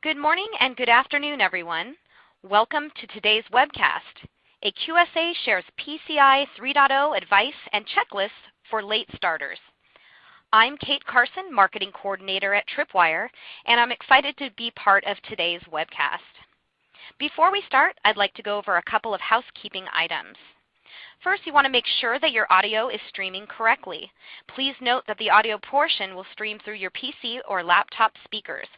Good morning and good afternoon, everyone. Welcome to today's webcast. A QSA shares PCI 3.0 advice and checklists for late starters. I'm Kate Carson, Marketing Coordinator at Tripwire, and I'm excited to be part of today's webcast. Before we start, I'd like to go over a couple of housekeeping items. First, you want to make sure that your audio is streaming correctly. Please note that the audio portion will stream through your PC or laptop speakers.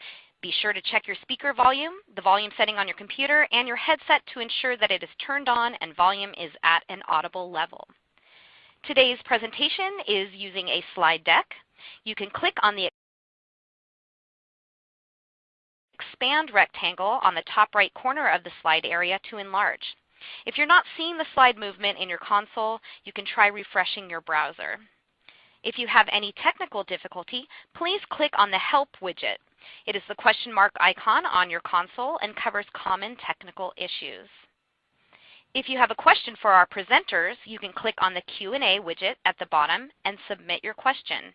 Be sure to check your speaker volume, the volume setting on your computer, and your headset to ensure that it is turned on and volume is at an audible level. Today's presentation is using a slide deck. You can click on the expand rectangle on the top right corner of the slide area to enlarge. If you're not seeing the slide movement in your console, you can try refreshing your browser. If you have any technical difficulty, please click on the Help widget. It is the question mark icon on your console and covers common technical issues. If you have a question for our presenters, you can click on the Q&A widget at the bottom and submit your question.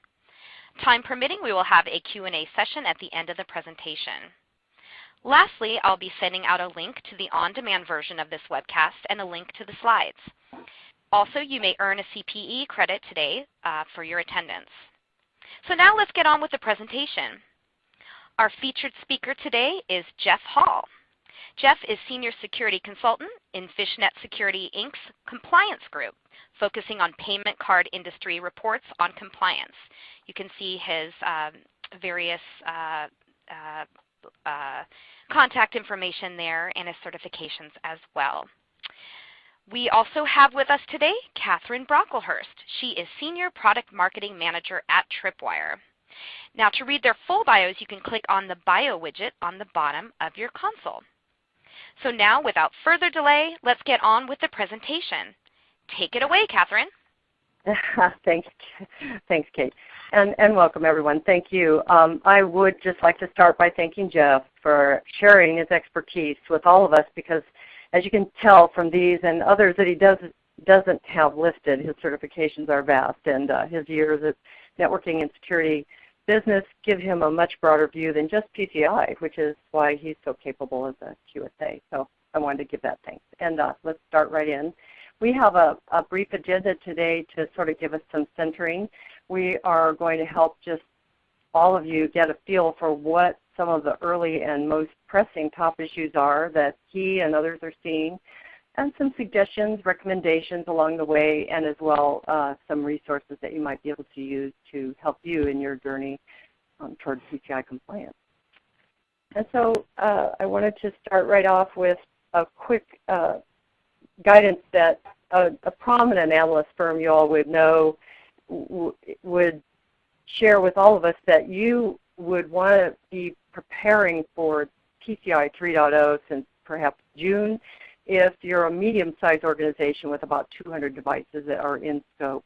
Time permitting, we will have a Q&A session at the end of the presentation. Lastly, I'll be sending out a link to the on-demand version of this webcast and a link to the slides. Also, you may earn a CPE credit today uh, for your attendance. So now let's get on with the presentation. Our featured speaker today is Jeff Hall. Jeff is Senior Security Consultant in Fishnet Security Inc.'s Compliance Group, focusing on payment card industry reports on compliance. You can see his um, various uh, uh, uh, contact information there and his certifications as well. We also have with us today Catherine Brocklehurst. She is Senior Product Marketing Manager at Tripwire. Now to read their full bios, you can click on the bio widget on the bottom of your console. So now without further delay, let's get on with the presentation. Take it away, Catherine. thanks, thanks, Kate, and and welcome everyone. Thank you. Um, I would just like to start by thanking Jeff for sharing his expertise with all of us because, as you can tell from these and others that he does doesn't have listed, his certifications are vast, and uh, his years at networking and security business give him a much broader view than just PCI, which is why he's so capable as a QSA. So I wanted to give that thanks. And uh, let's start right in. We have a, a brief agenda today to sort of give us some centering. We are going to help just all of you get a feel for what some of the early and most pressing top issues are that he and others are seeing and some suggestions, recommendations along the way, and as well uh, some resources that you might be able to use to help you in your journey um, towards PCI compliance. And so uh, I wanted to start right off with a quick uh, guidance that a, a, prominent analyst firm you all would know would share with all of us that you would want to be preparing for PCI 3.0 since perhaps June if you're a medium-sized organization with about 200 devices that are in scope.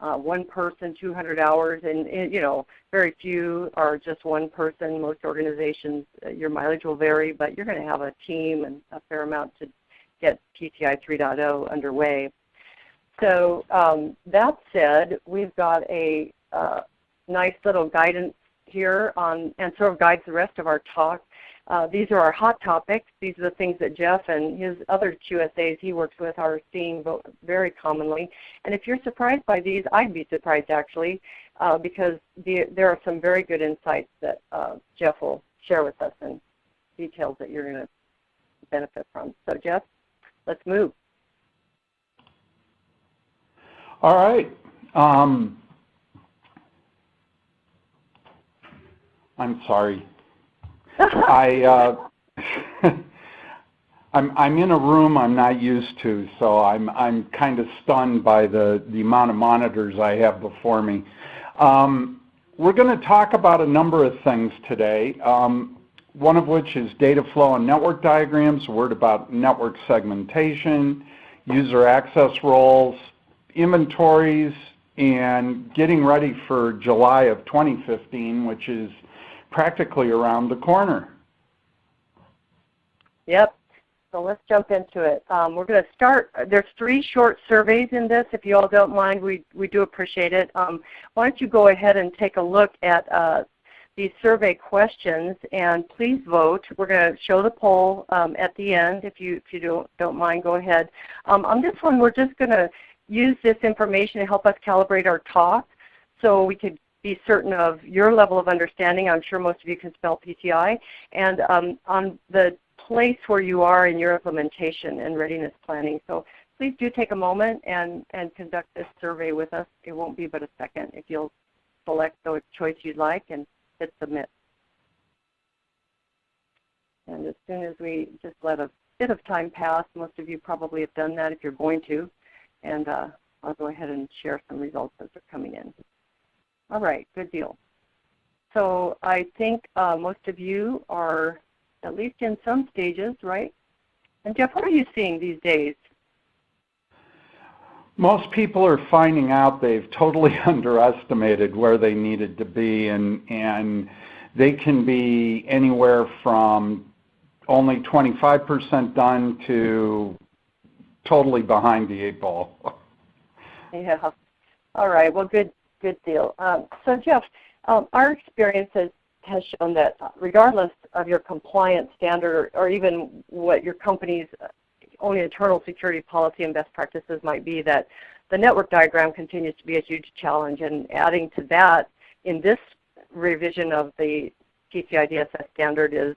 Uh, one person, 200 hours, and, and, you know, very few are just one person. Most organizations, uh, your mileage will vary, but you're going to have a team and a fair amount to get PCI 3.0 underway. So um, that said, we've got a uh, nice little guidance here on, and sort of guides the rest of our talk uh, these are our hot topics. These are the things that Jeff and his other QSAs he works with are seeing very commonly. And if you're surprised by these, I'd be surprised actually, uh, because the, there are some very good insights that uh, Jeff will share with us and details that you're going to benefit from. So Jeff, let's move. All right. Um, I'm sorry. I, uh, I'm, I'm in a room I'm not used to, so I'm, I'm kind of stunned by the, the amount of monitors I have before me. Um, we're going to talk about a number of things today, um, one of which is data flow and network diagrams, a word about network segmentation, user access roles, inventories, and getting ready for July of 2015, which is practically around the corner. Yep. So let's jump into it. Um, we're going to start. There's three short surveys in this. If you all don't mind, we, we do appreciate it. Um, why don't you go ahead and take a look at uh, these survey questions and please vote. We're going to show the poll um, at the end. If you, if you don't, don't mind, go ahead. Um, on this one, we're just going to use this information to help us calibrate our talk so we could be certain of your level of understanding. I'm sure most of you can spell PCI. And um, on the place where you are in your implementation and readiness planning. So please do take a moment and, and conduct this survey with us. It won't be but a second if you'll select the choice you'd like and hit submit. And as soon as we just let a bit of time pass, most of you probably have done that if you're going to, and uh, I'll go ahead and share some results as they're coming in. All right, good deal. So I think uh, most of you are at least in some stages, right? And Jeff, what are you seeing these days? Most people are finding out they've totally underestimated where they needed to be, and, and they can be anywhere from only 25% done to totally behind the eight ball. Yeah. All right. Well, good, good deal. Um, so, Jeff, um, our experience has, has shown that regardless of your compliance standard or, or even what your company's own internal security policy and best practices might be, that the network diagram continues to be a huge challenge. And adding to that, in this revision of the PCI DSS standard is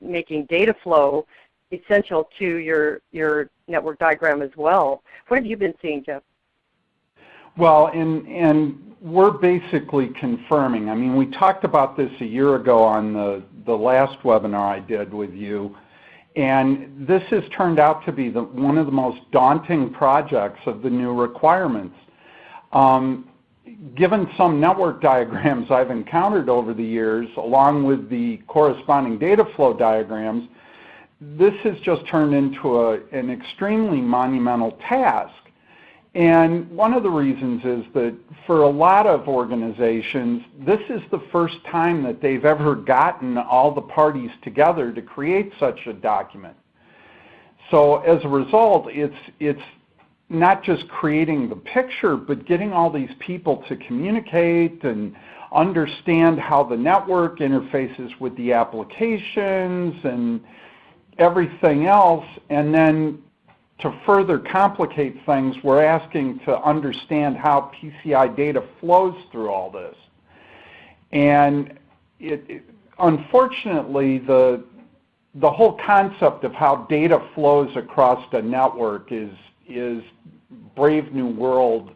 making data flow essential to your, your network diagram as well. What have you been seeing, Jeff? Well, and, and we're basically confirming. I mean, we talked about this a year ago on the, the last webinar I did with you, and this has turned out to be the, one of the most daunting projects of the new requirements. Um, given some network diagrams I've encountered over the years, along with the corresponding data flow diagrams, this has just turned into a, an extremely monumental task. And one of the reasons is that for a lot of organizations, this is the first time that they've ever gotten all the parties together to create such a document. So as a result, it's, it's not just creating the picture, but getting all these people to communicate and understand how the network interfaces with the applications and everything else, and then to further complicate things, we're asking to understand how PCI data flows through all this. And it, it, unfortunately, the, the whole concept of how data flows across the network is, is Brave New World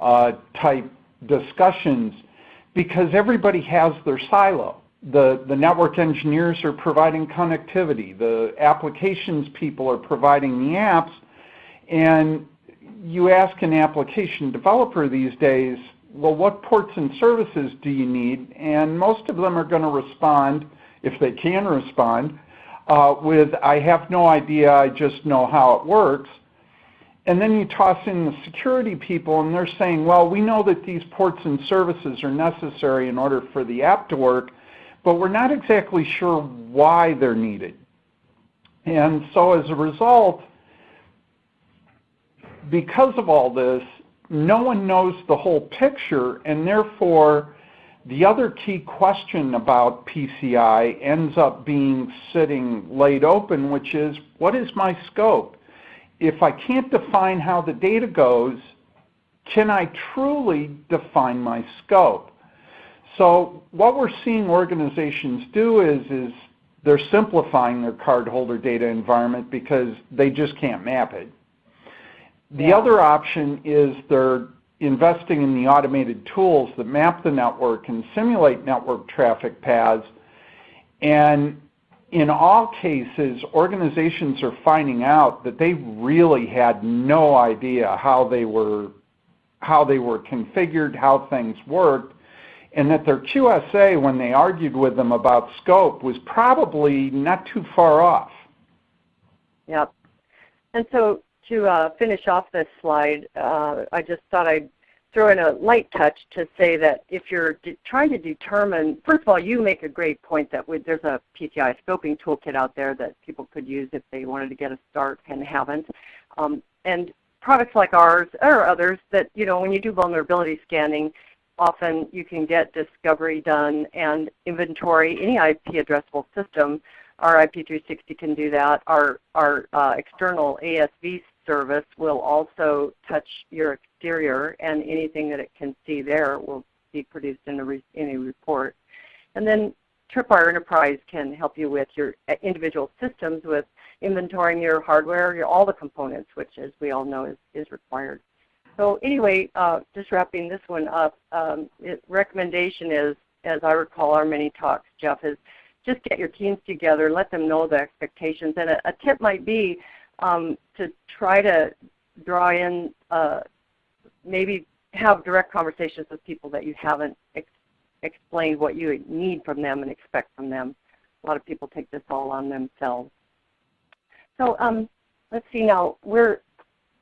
uh, type discussions because everybody has their silo the, the network engineers are providing connectivity. The applications people are providing the apps. And you ask an application developer these days, well, what ports and services do you need? And most of them are going to respond, if they can respond, uh, with, I have no idea, I just know how it works. And then you toss in the security people and they're saying, well, we know that these ports and services are necessary in order for the app to work, but we're not exactly sure why they're needed. And so as a result, because of all this, no one knows the whole picture, and therefore the other key question about PCI ends up being sitting laid open, which is, what is my scope? If I can't define how the data goes, can I truly define my scope? So what we're seeing organizations do is, is they're simplifying their cardholder data environment because they just can't map it. The other option is they're investing in the automated tools that map the network and simulate network traffic paths. And in all cases, organizations are finding out that they really had no idea how they were how they were configured, how things worked, and that their QSA, when they argued with them about scope, was probably not too far off. Yep. And so to uh, finish off this slide, uh, I just thought I'd throw in a light touch to say that if you're trying to determine, first of all, you make a great point that there's a PCI scoping toolkit out there that people could use if they wanted to get a start and haven't. Um, and products like ours or others that, you know, when you do vulnerability scanning, often you can get discovery done and inventory any IP addressable system. Our IP360 can do that. Our, our uh, external ASV service will also touch your exterior and anything that it can see there will be produced in a, re in a report. And then Tripwire Enterprise can help you with your uh, individual systems with inventorying your hardware, your, all the components, which as we all know is, is required. So anyway, uh, just wrapping this one up, um, it, recommendation is, as I recall our many talks, Jeff, is just get your teams together, let them know the expectations. And a, a tip might be um, to try to draw in, uh, maybe have direct conversations with people that you haven't ex explained what you need from them and expect from them. A lot of people take this all on themselves. So um, let's see now. We're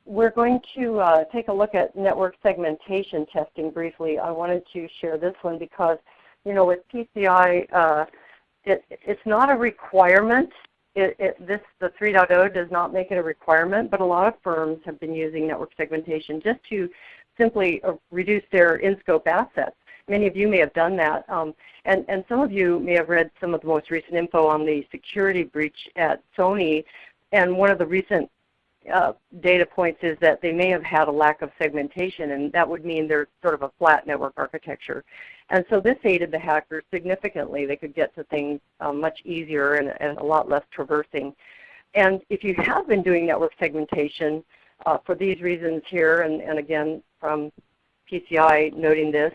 we're going to uh, take a look at network segmentation testing briefly. I wanted to share this one because, you know, with PCI, uh, it, it's not a requirement. It, it, this the 3.0 does not make it a requirement, but a lot of firms have been using network segmentation just to simply uh, reduce their in-scope assets. Many of you may have done that, um, and, and some of you may have read some of the most recent info on the security breach at Sony. And one of the recent uh, data points is that they may have had a lack of segmentation, and that would mean they're sort of a flat network architecture. And so this aided the hackers significantly. They could get to things uh, much easier and, and, a lot less traversing. And if you have been doing network segmentation uh, for these reasons here, and, and again from PCI noting this,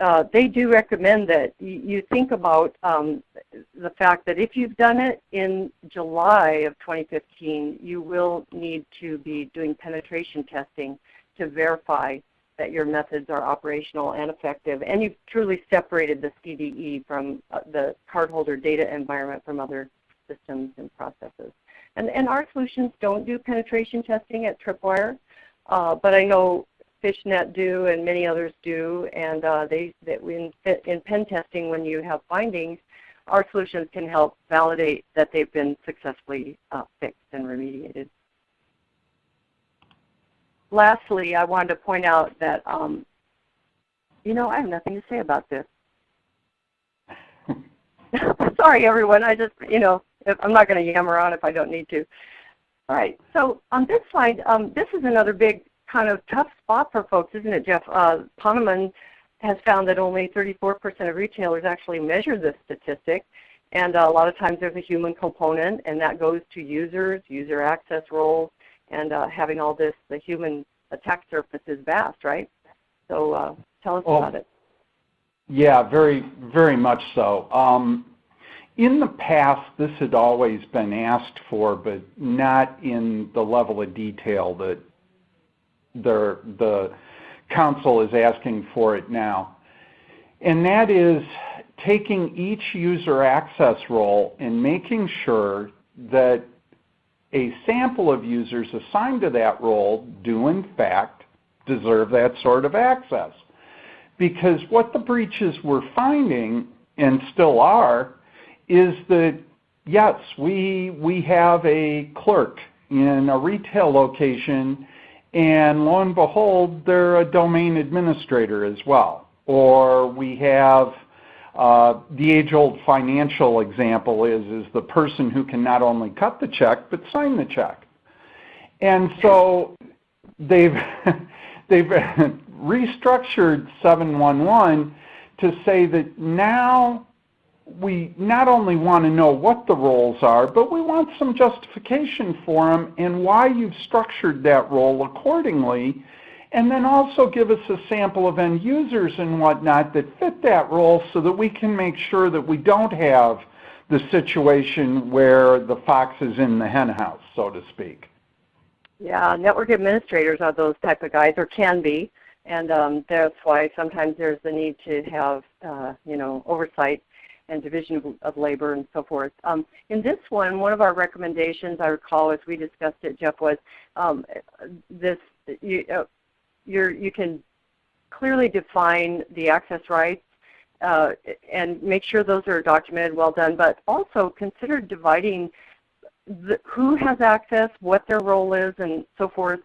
uh, they do recommend that you think about um, the fact that if you've done it in July of 2015, you will need to be doing penetration testing to verify that your methods are operational and effective, and you've truly separated the CDE from uh, the cardholder data environment from other systems and processes. And, and our solutions don't do penetration testing at Tripwire, uh, but I know Fishnet do and many others do, and uh, they, that in, in pen testing when you have findings, our solutions can help validate that they've been successfully uh, fixed and remediated. Lastly, I wanted to point out that, um, you know, I have nothing to say about this. Sorry, everyone. I just, you know, I'm not going to yammer on if I don't need to. All right. So on this slide, um, this is another big kind of tough spot for folks, isn't it, Jeff? Uh, Ponemon has found that only 34% of retailers actually measure this statistic. And a lot of times there's a human component, and that goes to users, user access roles, and uh, having all this, the human attack surface is vast, right? So uh, tell us about it. Yeah, very, very much so. Um, in the past, this had always been asked for, but not in the level of detail that the, council is asking for it now. And that is taking each user access role and making sure that a sample of users assigned to that role do in fact deserve that sort of access. Because what the breaches were finding, and still are, is that yes, we, we have a clerk in a retail location and lo and behold, they're a domain administrator as well. Or we have uh, the age-old financial example is, is the person who can not only cut the check, but sign the check. And so they've, they've restructured 711 to say that now we not only want to know what the roles are, but we want some justification for them and why you've structured that role accordingly. And then also give us a sample of end users and whatnot that fit that role so that we can make sure that we don't have the situation where the fox is in the henhouse, so to speak. Yeah, network administrators are those type of guys, or can be, and um, that's why sometimes there's the need to have, uh, you know, oversight and division of, of labor and so forth. Um, in this one, one of our recommendations, I recall as we discussed it, Jeff, was um, this, you, uh, you can clearly define the access rights uh, and make sure those are documented, well done, but also consider dividing the, who has access, what their role is, and so forth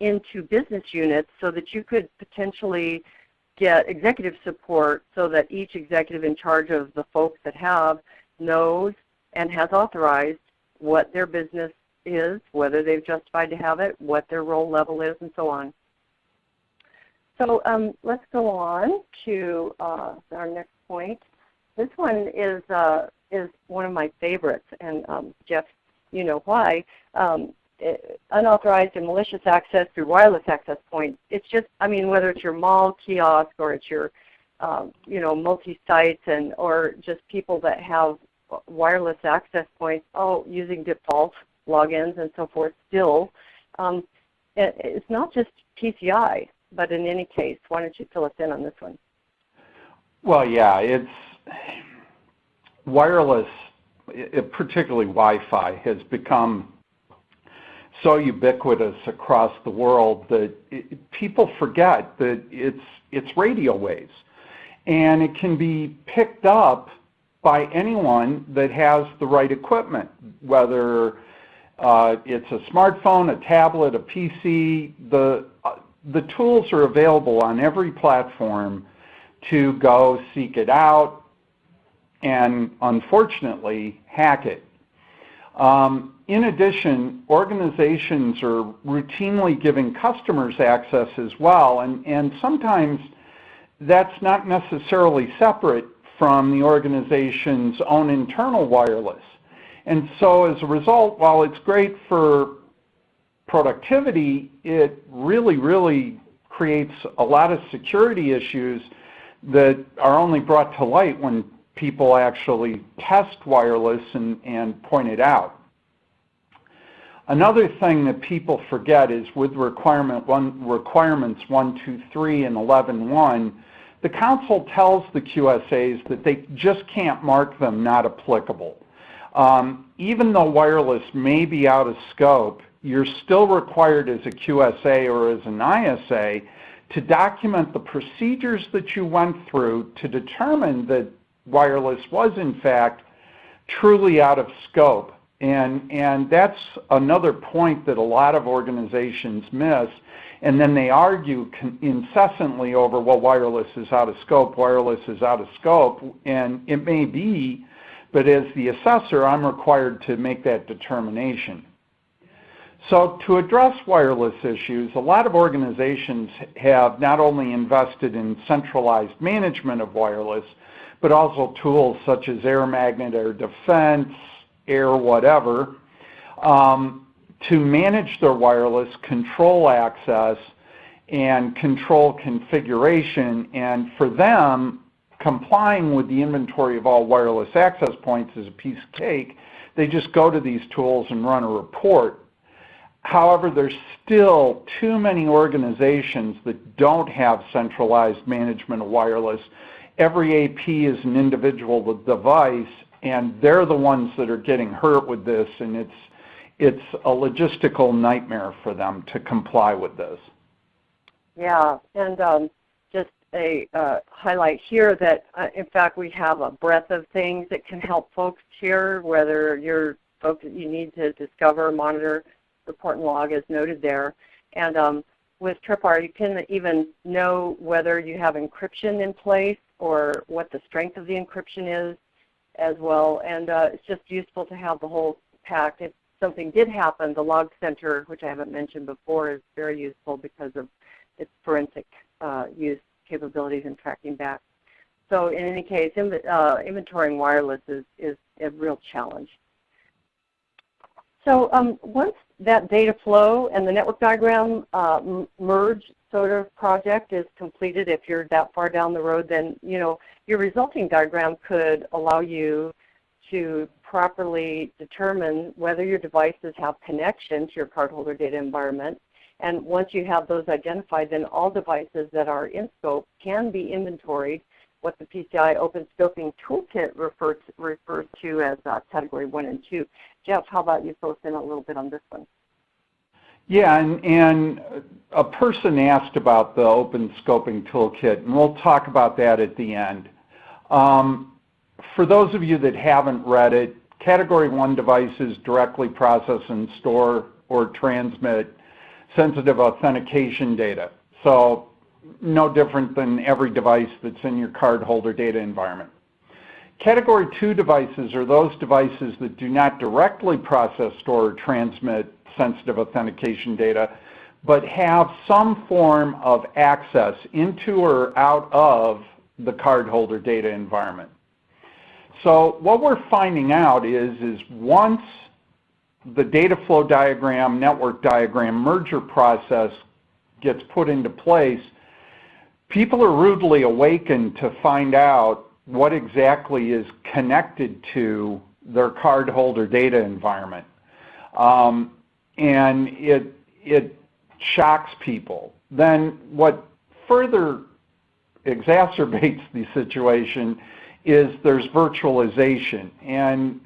into business units so that you could potentially get executive support so that each executive in charge of the folks that have knows and has authorized what their business is, whether they've justified to have it, what their role level is, and so on. So um, let's go on to uh, our next point. This one is uh, is one of my favorites, and um, Jeff, you know why. Um, unauthorized and malicious access through wireless access points. It's just, I mean, whether it's your mall kiosk or it's your, um, you know, multi-sites and or just people that have wireless access points, oh, using default logins and so forth. Still, um, it, it's not just PCI, but in any case, why don't you fill us in on this one? Well, yeah, it's wireless, particularly Wi-Fi, has become so ubiquitous across the world that it, people forget that it's it's radio waves, and it can be picked up by anyone that has the right equipment, whether uh, it's a smartphone, a tablet, a PC. The uh, the tools are available on every platform to go seek it out and unfortunately hack it. Um, in addition, organizations are routinely giving customers access as well, and, and sometimes that's not necessarily separate from the organization's own internal wireless. And so as a result, while it's great for productivity, it really, really creates a lot of security issues that are only brought to light when people actually test wireless and, and point it out. Another thing that people forget is with requirement one, requirements 1, 2, 3, and 11, 1, the Council tells the QSAs that they just can't mark them not applicable. Um, even though wireless may be out of scope, you're still required as a QSA or as an ISA to document the procedures that you went through to determine that wireless was in fact truly out of scope. And, and that's another point that a lot of organizations miss. And then they argue incessantly over, well, wireless is out of scope, wireless is out of scope. And it may be, but as the assessor, I'm required to make that determination. So to address wireless issues, a lot of organizations have not only invested in centralized management of wireless, but also tools such as Air Magnet Air Defense, Air whatever, um, to manage their wireless, control access, and control configuration. And for them, complying with the inventory of all wireless access points is a piece of cake. They just go to these tools and run a report. However, there's still too many organizations that don't have centralized management of wireless every AP is an individual device, and they're the ones that are getting hurt with this, and it's it's a logistical nightmare for them to comply with this. Yeah, and um, just a uh, highlight here that uh, in fact we have a breadth of things that can help folks here, whether you're folks that you need to discover, monitor, report and log as noted there. And um, with Tripwire, you can even know whether you have encryption in place or what the strength of the encryption is as well. And uh, it's just useful to have the whole pack. If something did happen, the log center, which I haven't mentioned before, is very useful because of its forensic uh, use capabilities and tracking back. So in any case, uh, inventorying wireless is, is a real challenge. So um, once that data flow and the network diagram uh, merge sort of project is completed, if you're that far down the road, then you know your resulting diagram could allow you to properly determine whether your devices have connection to your cardholder data environment. And once you have those identified, then all devices that are in scope can be inventoried, what the PCI Open Scoping Toolkit refers refers to as uh, Category 1 and 2. Jeff, how about you fill us in a little bit on this one? Yeah, and, and a person asked about the open scoping toolkit, and we'll talk about that at the end. Um, for those of you that haven't read it, Category 1 devices directly process and store or transmit sensitive authentication data. So no different than every device that's in your cardholder data environment. Category 2 devices are those devices that do not directly process, store, or transmit sensitive authentication data, but have some form of access into or out of the cardholder data environment. So what we're finding out is, is once the data flow diagram, network diagram, merger process gets put into place, people are rudely awakened to find out what exactly is connected to their cardholder data environment. Um, and it, it shocks people. Then what further exacerbates the situation is there's virtualization. And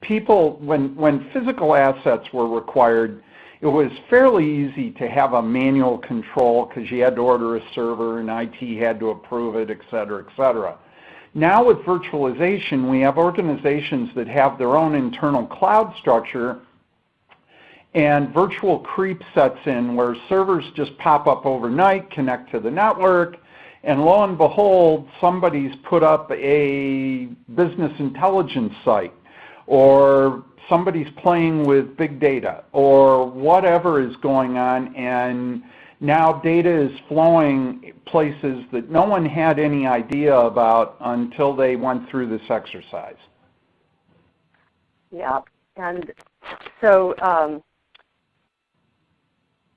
people, when, when physical assets were required, it was fairly easy to have a manual control because you had to order a server and IT had to approve it, et cetera, et cetera. Now with virtualization, we have organizations that have their own internal cloud structure and virtual creep sets in where servers just pop up overnight, connect to the network, and lo and behold, somebody's put up a business intelligence site or somebody's playing with big data or whatever is going on and now data is flowing places that no one had any idea about until they went through this exercise. Yeah, and so um,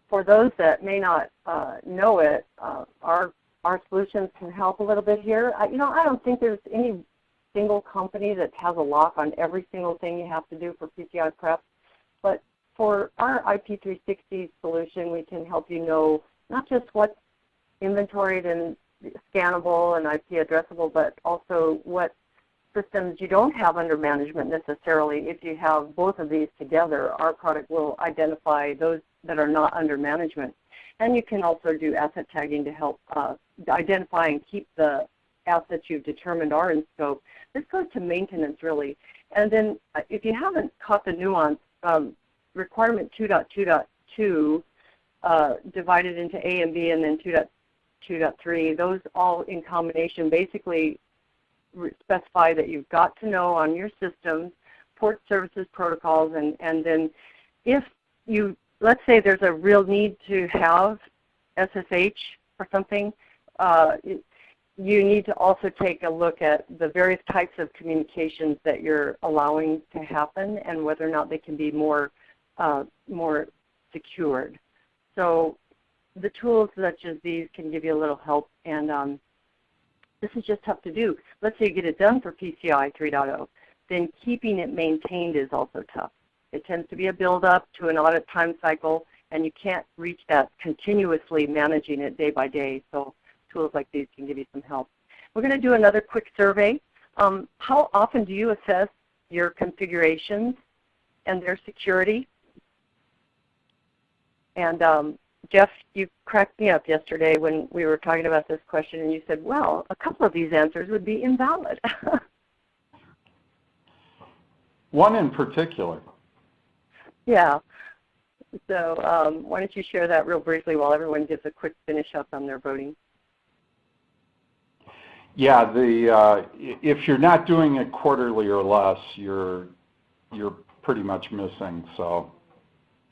for those that may not uh, know it, uh, our our solutions can help a little bit here. I, you know, I don't think there's any single company that has a lock on every single thing you have to do for PCI prep, but for our IP360 solution, we can help you know not just what's inventoried and scannable and IP addressable, but also what systems you don't have under management necessarily. If you have both of these together, our product will identify those that are not under management. And you can also do asset tagging to help uh, identify and keep the assets you've determined are in scope. This goes to maintenance really. And then uh, if you haven't caught the nuance, um, requirement 2.2.2 uh, divided into A and B and then 2.2.3, those all in combination basically specify that you've got to know on your systems port services protocols and, and then if you let's say there's a real need to have SSH or something, uh, you need to also take a look at the various types of communications that you're allowing to happen and whether or not they can be more, uh, more secured. So the tools such as these can give you a little help and um, this is just tough to do. Let's say you get it done for PCI 3.0, then keeping it maintained is also tough. It tends to be a build-up to an audit time cycle, and you can't reach that continuously managing it day by day. So tools like these can give you some help. We're going to do another quick survey. Um, how often do you assess your configurations and their security? And um, Jeff, you cracked me up yesterday when we were talking about this question, and you said, well, a couple of these answers would be invalid. One in particular. Yeah. So um, why don't you share that real briefly while everyone gives a quick finish up on their voting? Yeah, the uh, if you're not doing it quarterly or less, you're you're pretty much missing. So.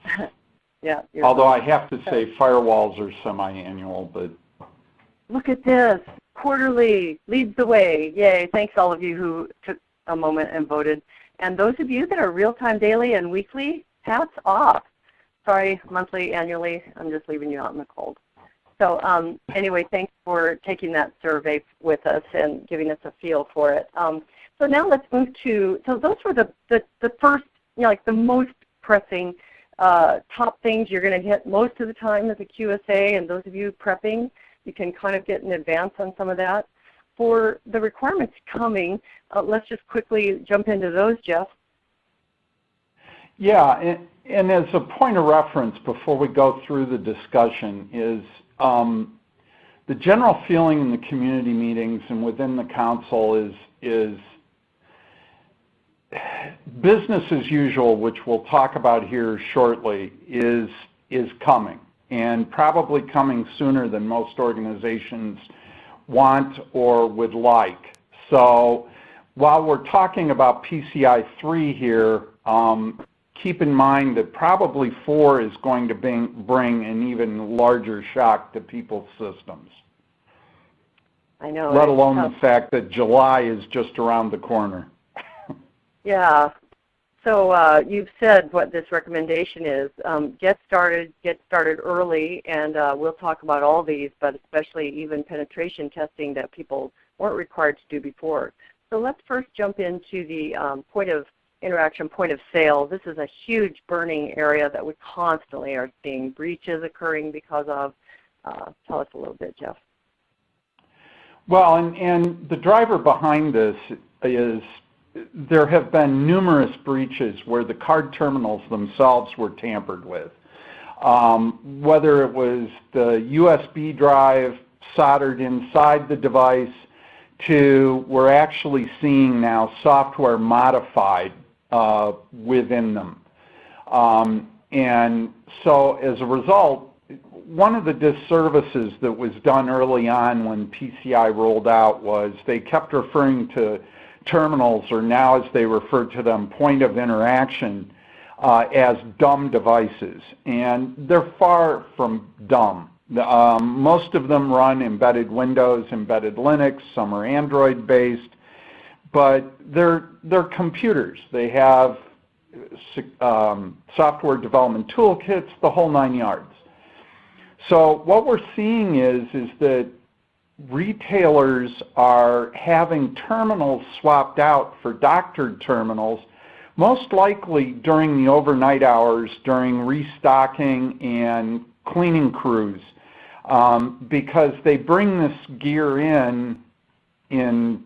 yeah. Although I have to say, firewalls are semi-annual, but. Look at this, quarterly leads the way. Yay! Thanks all of you who took a moment and voted. And those of you that are real-time daily and weekly, hats off. Sorry, monthly, annually, I'm just leaving you out in the cold. So um, anyway, thanks for taking that survey with us and giving us a feel for it. Um, so now let's move to, so those were the, the, the first, you know, like the most pressing uh, top things you're going to hit most of the time as a QSA, and those of you prepping, you can kind of get in advance on some of that. For the requirements coming, uh, let's just quickly jump into those, Jeff. Yeah, and, and, as a point of reference before we go through the discussion is um, the general feeling in the community meetings and within the council is, is business as usual, which we'll talk about here shortly, is, is coming. and probably coming sooner than most organizations want or would like. So while we're talking about PCI 3 here, um, keep in mind that probably 4 is going to bring, bring an even larger shock to people's systems. I know. Let alone the fact that July is just around the corner. yeah. So uh, you've said what this recommendation is. Um, get started, get started early, and uh, we'll talk about all these, but especially even penetration testing that people weren't required to do before. So let's first jump into the um, point of interaction, point of sale. This is a huge burning area that we constantly are seeing breaches occurring because of. Uh, tell us a little bit, Jeff. Well, and, and the driver behind this is there have been numerous breaches where the card terminals themselves were tampered with. Um, whether it was the USB drive soldered inside the device to we're actually seeing now software modified uh, within them. Um, and so as a result, one of the disservices that was done early on when PCI rolled out was they kept referring to terminals, or now as they refer to them, point of interaction, uh, as dumb devices. And they're far from dumb. Um, most of them run embedded Windows, embedded Linux, some are Android based, but they're, they're computers. They have um, software development toolkits, the whole nine yards. So what we're seeing is, is that retailers are having terminals swapped out for doctored terminals, most likely during the overnight hours during restocking and cleaning crews um, because they bring this gear in in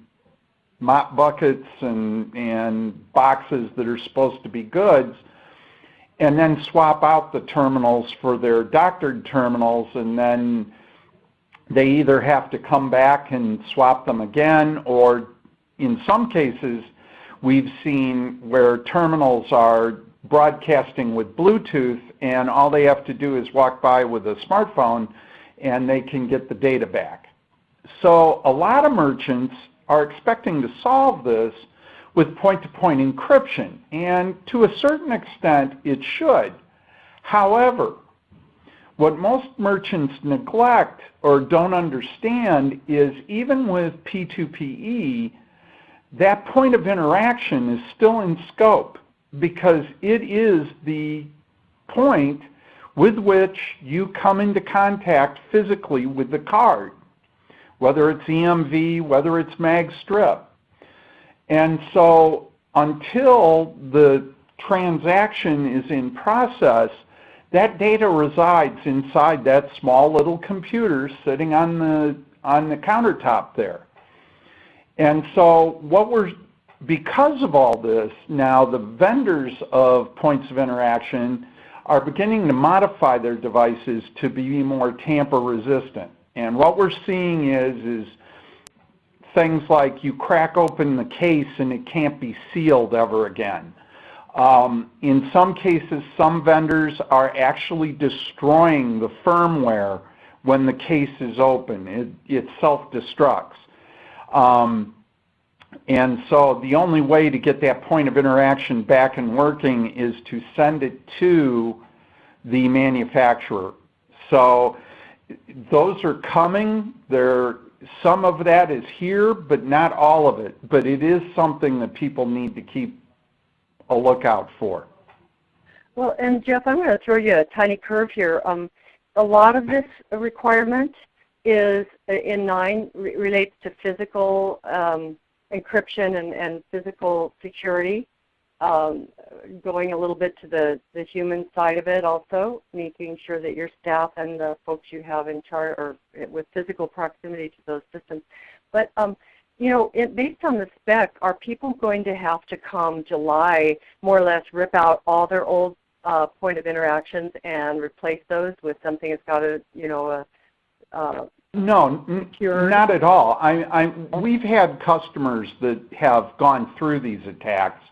mop buckets and, and boxes that are supposed to be goods and then swap out the terminals for their doctored terminals and then they either have to come back and swap them again or in some cases we've seen where terminals are broadcasting with Bluetooth and all they have to do is walk by with a smartphone and they can get the data back. So a lot of merchants are expecting to solve this with point-to-point -point encryption, and to a certain extent it should. However, what most merchants neglect or don't understand is even with P2PE, that point of interaction is still in scope because it is the point with which you come into contact physically with the card, whether it's EMV, whether it's mag strip. And so until the transaction is in process, that data resides inside that small little computer sitting on the on the countertop there. And so what we're because of all this, now the vendors of points of interaction are beginning to modify their devices to be more tamper resistant. And what we're seeing is, is things like you crack open the case and it can't be sealed ever again. Um, in some cases, some vendors are actually destroying the firmware when the case is open. It, it self-destructs. Um, and so the only way to get that point of interaction back and working is to send it to the manufacturer. So those are coming. There, some of that is here, but not all of it. But it is something that people need to keep a lookout for. Well, and Jeff, I'm going to throw you a tiny curve here. Um, a lot of this requirement is uh, in 9 re relates to physical um, encryption and, and physical security. Um, going a little bit to the, the human side of it also, making sure that your staff and the folks you have in charge are with physical proximity to those systems. But um, you know, it, based on the spec, are people going to have to come July more or less rip out all their old uh, point of interactions and replace those with something that's got a, you know, a, uh, no, not at all. I, I, we've had customers that have gone through these attacks,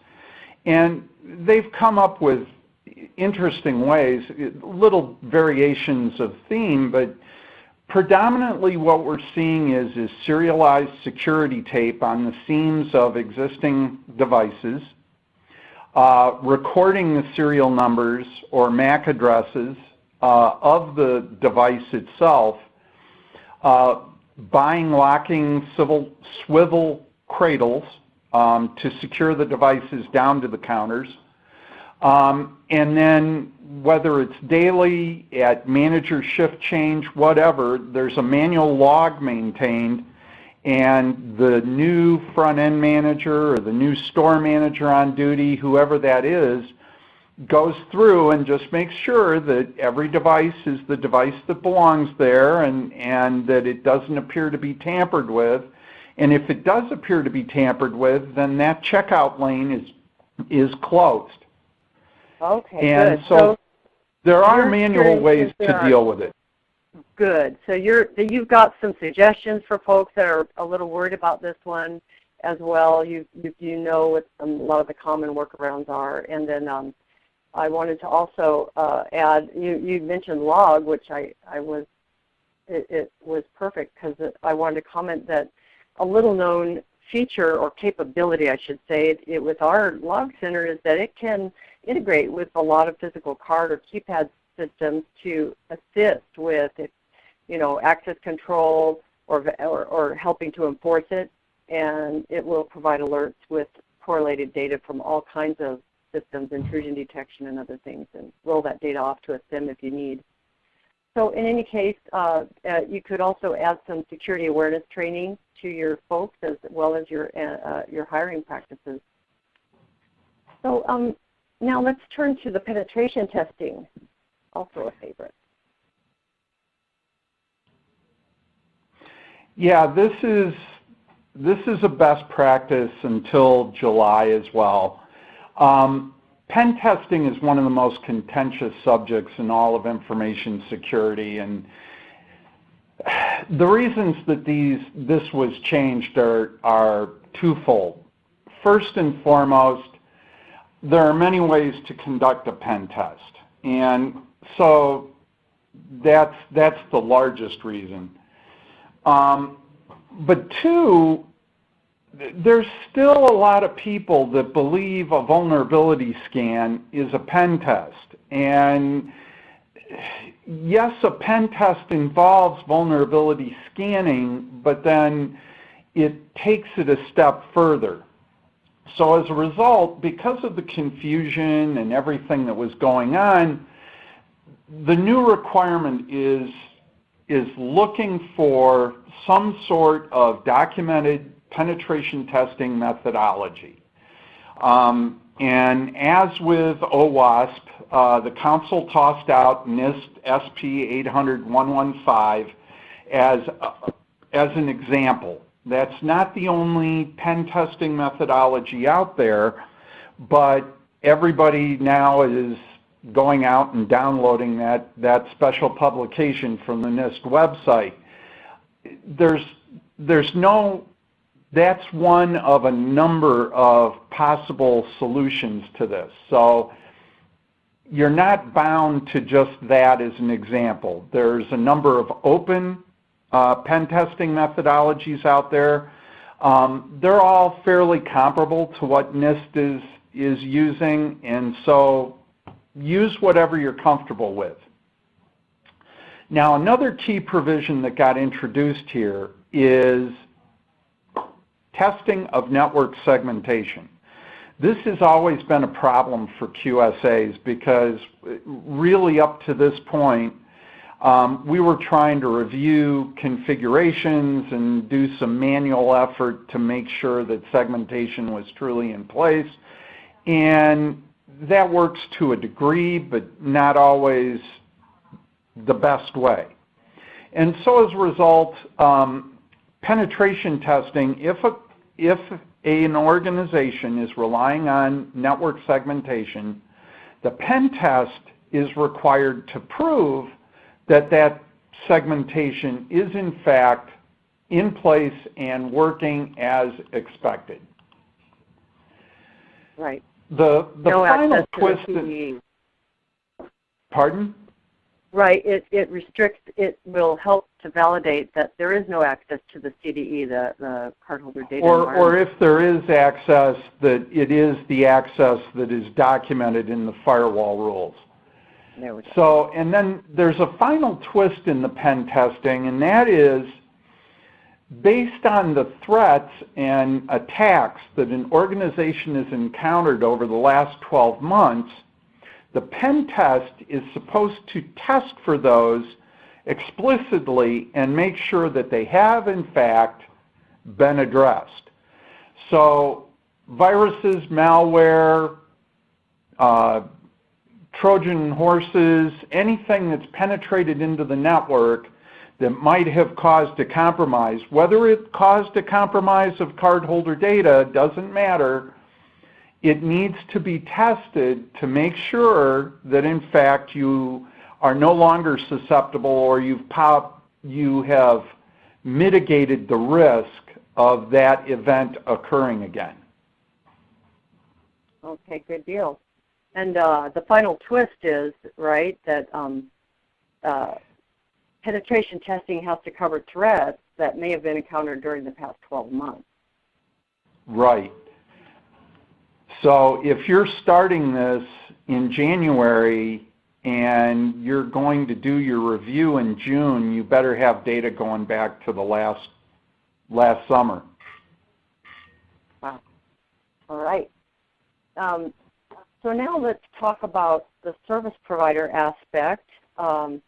and they've come up with interesting ways, little variations of theme, but predominantly what we're seeing is, is serialized security tape on the seams of existing devices, uh, recording the serial numbers or MAC addresses uh, of the device itself, uh, buying locking civil, swivel cradles um, to secure the devices down to the counters, um, and then whether it's daily, at manager shift change, whatever, there's a manual log maintained and the new front-end manager or the new store manager on duty, whoever that is, goes through and just makes sure that every device is the device that belongs there and, and that it doesn't appear to be tampered with. And if it does appear to be tampered with, then that checkout lane is, is closed. Okay, and good. so, so there are manual ways to are. deal with it. Good. So you're you've got some suggestions for folks that are a little worried about this one as well. You you, you know what some, a lot of the common workarounds are, and then um, I wanted to also uh, add. You you mentioned log, which I I was it, it was perfect because I wanted to comment that a little known feature or capability, I should say, it, it, with our log center is that it can integrate with a lot of physical card or keypad systems to assist with, you know, access control or, or, or helping to enforce it. And it will provide alerts with correlated data from all kinds of systems, intrusion detection and other things, and roll that data off to a SIEM if you need. So in any case, uh, uh, you could also add some security awareness training to your folks as well as your, uh, uh, your hiring practices. So um, now let's turn to the penetration testing, also a favorite. Yeah, this is this is a best practice until July as well. Um, pen testing is one of the most contentious subjects in all of information security and the reasons that these this was changed are are twofold. First and foremost, there are many ways to conduct a pen test. And so that's that's the largest reason. Um, but two, there's still a lot of people that believe a vulnerability scan is a pen test. And yes, a pen test involves vulnerability scanning, but then it takes it a step further. So as a result, because of the confusion and everything that was going on, the new requirement is, is looking for some sort of documented penetration testing methodology. Um, and as with OWASP, uh, the Council tossed out NIST SP 800-115 as, uh, as an example. That's not the only pen testing methodology out there, but everybody now is going out and downloading that, that special publication from the NIST website. There's, there's no that's one of a number of possible solutions to this. So you're not bound to just that as an example. There's a number of open uh, pen testing methodologies out there. Um, they're all fairly comparable to what NIST is, is using, and so use whatever you're comfortable with. Now another key provision that got introduced here is testing of network segmentation. This has always been a problem for QSAs because really up to this point, um, we were trying to review configurations and do some manual effort to make sure that segmentation was truly in place. And that works to a degree, but not always the best way. And so as a result, um, penetration testing, if a if an organization is relying on network segmentation, the pen test is required to prove that that segmentation is in fact in place and working as expected. Right. The, the no final twist the Pardon? Right. It, it restricts, it will help to validate that there is no access to the CDE, the, the cardholder data or, or if there is access, that it is the access that is documented in the firewall rules. There we go. So, and then there's a final twist in the pen testing, and that is based on the threats and attacks that an organization has encountered over the last 12 months, the pen test is supposed to test for those explicitly and make sure that they have in fact been addressed. So viruses, malware, uh, Trojan horses, anything that's penetrated into the network that might have caused a compromise, whether it caused a compromise of cardholder data doesn't matter, it needs to be tested to make sure that in fact you are no longer susceptible or you've pop, you have mitigated the risk of that event occurring again. Okay, good deal. And uh, the final twist is, right, that um, uh, penetration testing has to cover threats that may have been encountered during the past 12 months. Right. So if you're starting this in January and you're going to do your review in June, you better have data going back to the last last summer. Wow. All right. Um, so now let's talk about the service provider aspect. Um,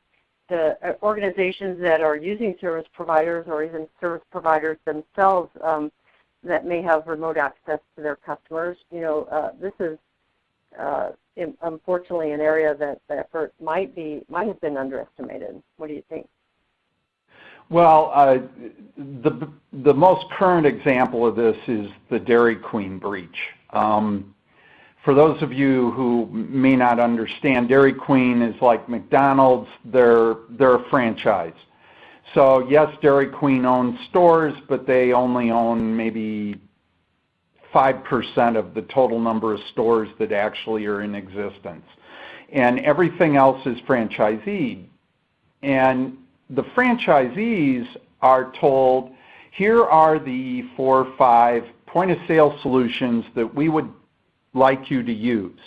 the uh, organizations that are using service providers or even service providers themselves um, that may have remote access to their customers. You know, uh, this is uh, unfortunately an area that the effort might be might have been underestimated. What do you think? Well, uh, the the most current example of this is the Dairy Queen breach. Um, for those of you who may not understand, Dairy Queen is like McDonald's. They're they're a franchise. So yes, Dairy Queen owns stores, but they only own maybe 5% of the total number of stores that actually are in existence. And everything else is franchisee. And the franchisees are told, here are the four or five point of sale solutions that we would like you to use.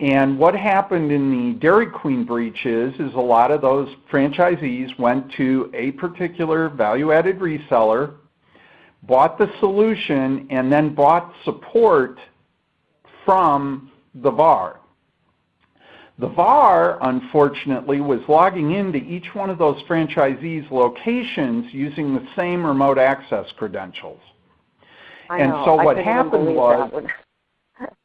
And what happened in the Dairy Queen breach is, is a lot of those franchisees went to a particular value-added reseller, bought the solution, and then bought support from the VAR. The VAR, unfortunately, was logging into each one of those franchisees' locations using the same remote access credentials. I and know. so what happened was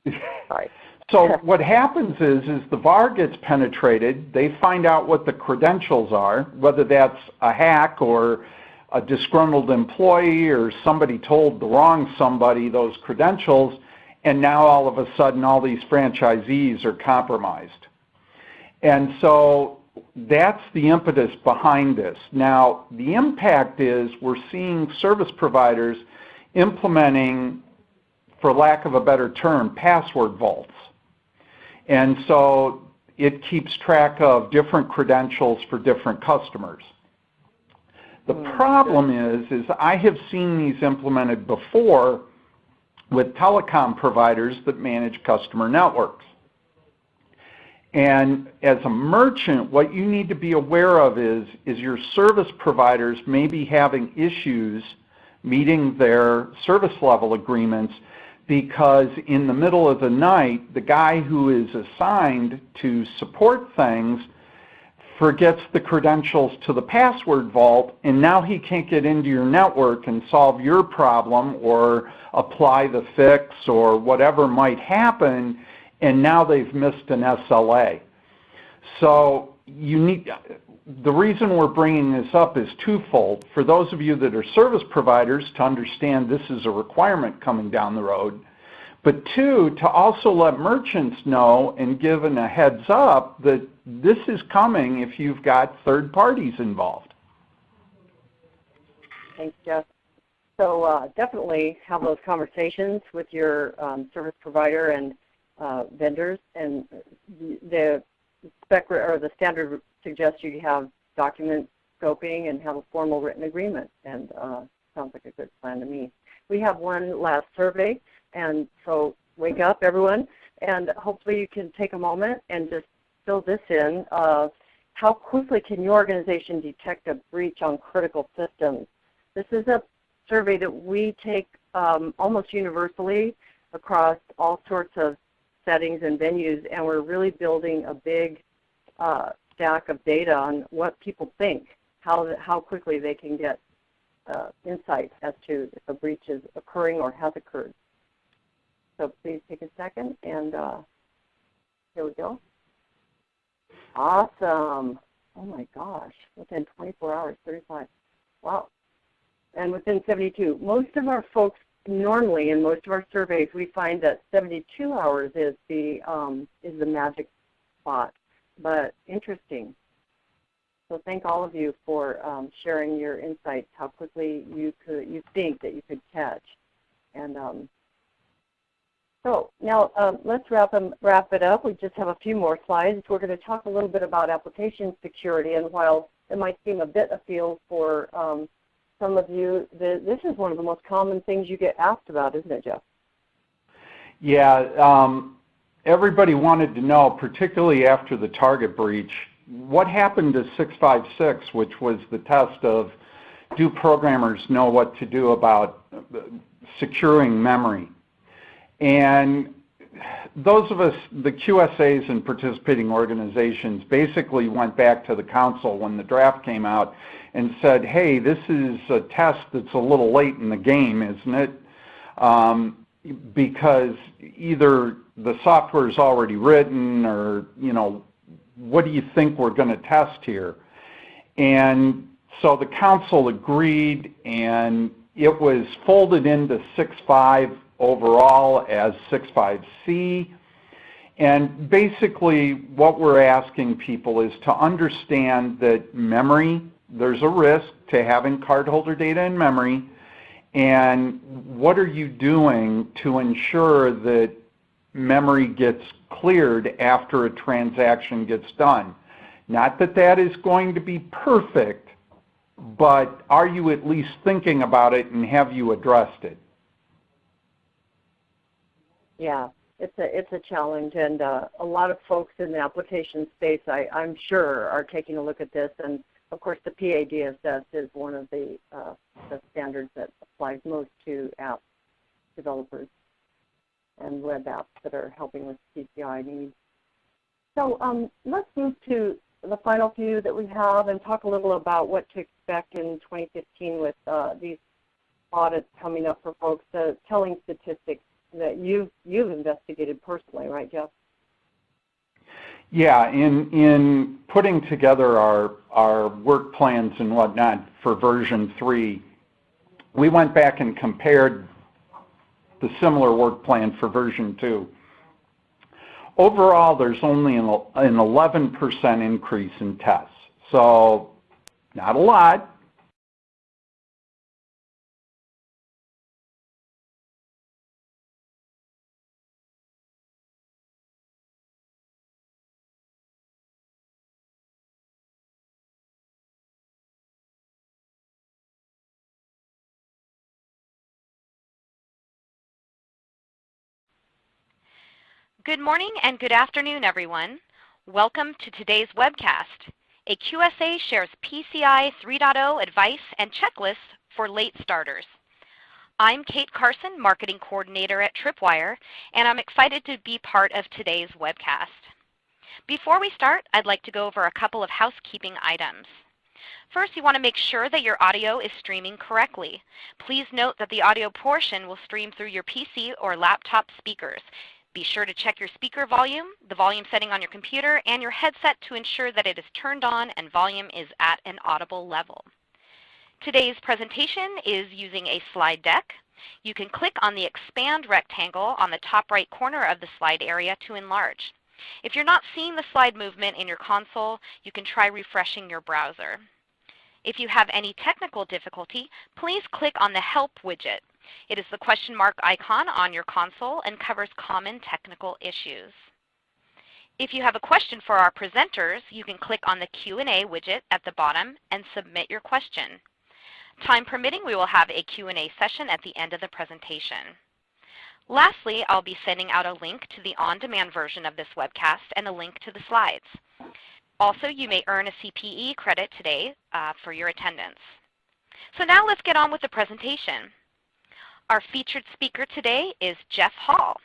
Sorry. So what happens is, is the VAR gets penetrated. They find out what the credentials are, whether that's a hack or a disgruntled employee or somebody told the wrong somebody those credentials, and now all of a sudden all these franchisees are compromised. And so that's the impetus behind this. Now, the impact is we're seeing service providers implementing, for lack of a better term, password vaults. And so it keeps track of different credentials for different customers. The Hmm, problem is, is I have seen these implemented before with telecom providers that manage customer networks. And as a merchant, what you need to be aware of is, is your service providers may be having issues meeting their service level agreements because in the middle of the night, the guy who is assigned to support things forgets the credentials to the password vault and now he can't get into your network and solve your problem or apply the fix or whatever might happen and now they've missed an SLA. So you need, the reason we're bringing this up is twofold. For those of you that are service providers to understand this is a requirement coming down the road, but two, to also let merchants know and given a heads up that this is coming if you've got third parties involved. Thanks, Jeff. So uh, definitely have those conversations with your um, service provider and uh, vendors. And the spec or the standard suggests you have document scoping and have a formal written agreement, and uh, sounds like a good plan to me. We have one last survey, and so wake up, everyone, and hopefully you can take a moment and just fill this in. Uh, how quickly can your organization detect a breach on critical systems? This is a survey that we take um, almost universally across all sorts of settings and venues, and we're really building a big uh, stack of data on what people think, how, how quickly they can get uh, insight as to if a breach is occurring or has occurred. So please take a second, and uh, here we go. Awesome. Oh my gosh, within 24 hours, 35. Wow. And within 72. Most of our folks, normally in most of our surveys, we find that 72 hours is the, um, is the magic spot. But interesting. So thank all of you for um, sharing your insights, how quickly you could, you think that you could catch. And um, so now um, let's wrap, them, wrap it up. We just have a few more slides. We're going to talk a little bit about application security. And while it might seem a bit a afield for um, some of you, the, this is one of the most common things you get asked about, isn't it, Jeff? Yeah. Everybody wanted to know, particularly after the target breach, what happened to 656, which was the test of do programmers know what to do about securing memory? And those of us, the QSAs and participating organizations, basically went back to the council when the draft came out and said, hey, this is a test that's a little late in the game, isn't it? Um, because either the software is already written or, you know, what do you think we're going to test here? And so the council agreed and it was folded into 6.5 overall as 6.5c. And basically what we're asking people is to understand that memory, there's a risk to having cardholder data in memory, and what are you doing to ensure that memory gets cleared after a transaction gets done? Not that that is going to be perfect, but are you at least thinking about it and have you addressed it? Yeah, it's a it's a challenge, and uh, a lot of folks in the application space, I, I'm sure, are taking a look at this. And of course, the PADSS is one of the uh, the standards that applies most to app developers and web apps that are helping with PCI needs. So um, let's move to the final few that we have and talk a little about what to expect in 2015 with uh, these audits coming up for folks, uh, telling statistics that you've you've investigated personally, right, Jeff? Yeah, in in putting together our our work plans and whatnot for version three, we went back and compared the similar work plan for version two. Overall, there's only an 11% increase in tests. So not a lot, Good morning and good afternoon, everyone. Welcome to today's webcast. A QSA shares PCI 3.0 advice and checklists for late starters. I'm Kate Carson, Marketing Coordinator at Tripwire, and I'm excited to be part of today's webcast. Before we start, I'd like to go over a couple of housekeeping items. First, you want to make sure that your audio is streaming correctly. Please note that the audio portion will stream through your PC or laptop speakers. Be sure to check your speaker volume, the volume setting on your computer, and your headset to ensure that it is turned on and volume is at an audible level. Today's presentation is using a slide deck. You can click on the expand rectangle on the top right corner of the slide area to enlarge. If you're not seeing the slide movement in your console, you can try refreshing your browser. If you have any technical difficulty, please click on the Help widget. It is the question mark icon on your console and covers common technical issues. If you have a question for our presenters, you can click on the Q&A widget at the bottom and submit your question. Time permitting, we will have a Q&A session at the end of the presentation. Lastly, I'll be sending out a link to the on-demand version of this webcast and a link to the slides. Also, you may earn a CPE credit today uh, for your attendance. So now let's get on with the presentation. Our featured speaker today is Jeff Hall.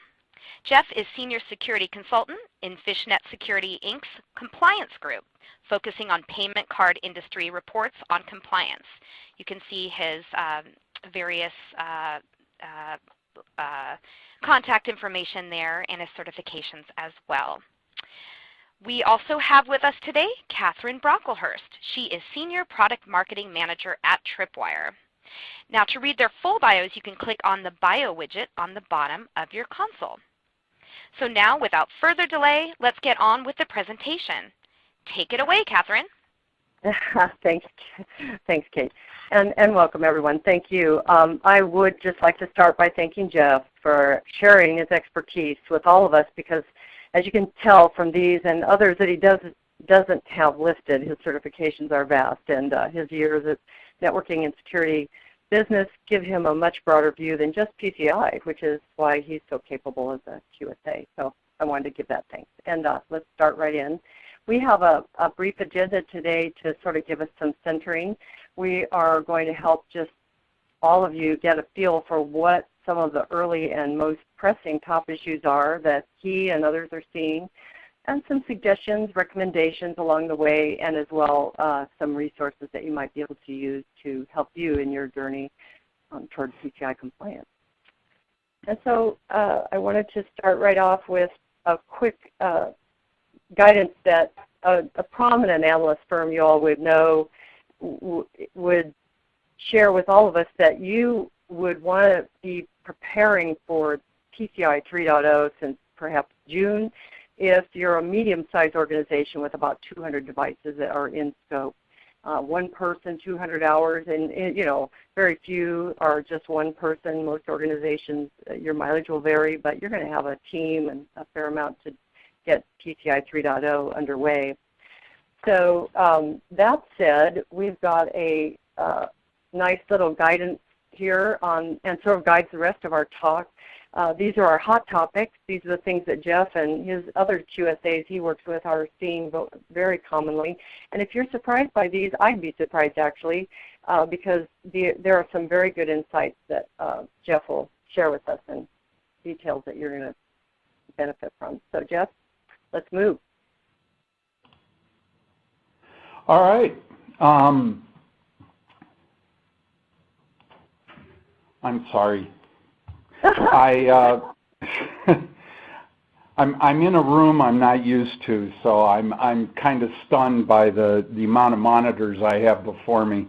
Jeff is Senior Security Consultant in Fishnet Security Inc.'s Compliance Group, focusing on payment card industry reports on compliance. You can see his um, various uh, uh, uh, contact information there and his certifications as well. We also have with us today Catherine Brocklehurst. She is Senior Product Marketing Manager at Tripwire. Now to read their full bios, you can click on the bio widget on the bottom of your console. So now, without further delay, let's get on with the presentation. Take it away, Catherine. thanks, thanks, Kate, and and welcome everyone. Thank you. Um, I would just like to start by thanking Jeff for sharing his expertise with all of us because, as you can tell from these and others that he does doesn't have listed, his certifications are vast, and uh, his years at networking and security business give him a much broader view than just PCI, which is why he's so capable as a QSA. So I wanted to give that thanks. And uh, let's start right in. We have a, a, brief agenda today to sort of give us some centering. We are going to help just all of you get a feel for what some of the early and most pressing top issues are that he and others are seeing and some suggestions, recommendations along the way, and as well uh, some resources that you might be able to use to help you in your journey um, towards PCI compliance. And so uh, I wanted to start right off with a quick uh, guidance that a, a, prominent analyst firm you all would know would share with all of us that you would want to be preparing for PCI 3.0 since perhaps June if you're a medium-sized organization with about 200 devices that are in scope. Uh, one person, 200 hours, and, and, you know, very few are just one person. Most organizations, uh, your mileage will vary, but you're going to have a team and a fair amount to get PCI 3.0 underway. So um, that said, we've got a uh, nice little guidance here on, and sort of guides the rest of our talk uh, these are our hot topics. These are the things that Jeff and his other QSAs he works with are seeing very commonly. And if you're surprised by these, I'd be surprised actually, uh, because the, there are some very good insights that uh, Jeff will share with us and details that you're going to benefit from. So Jeff, let's move. All right. Um, I'm sorry. I uh, I'm I'm in a room I'm not used to, so I'm I'm kind of stunned by the the amount of monitors I have before me.